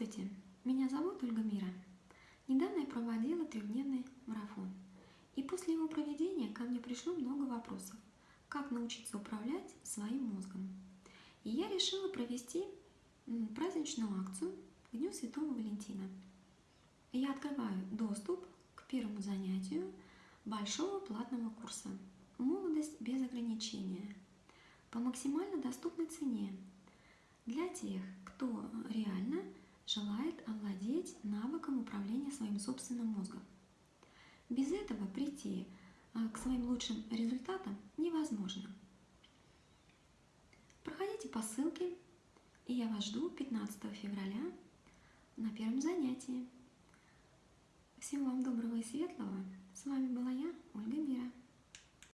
Здравствуйте, меня зовут Ольга Мира. Недавно я проводила трехдневный марафон. И после его проведения ко мне пришло много вопросов, как научиться управлять своим мозгом. И я решила провести праздничную акцию к Дню Святого Валентина. Я открываю доступ к первому занятию большого платного курса «Молодость без ограничения» по максимально доступной цене для тех, кто желает овладеть навыком управления своим собственным мозгом. Без этого прийти а, к своим лучшим результатам невозможно. Проходите по ссылке, и я вас жду 15 февраля на первом занятии. Всего вам доброго и светлого.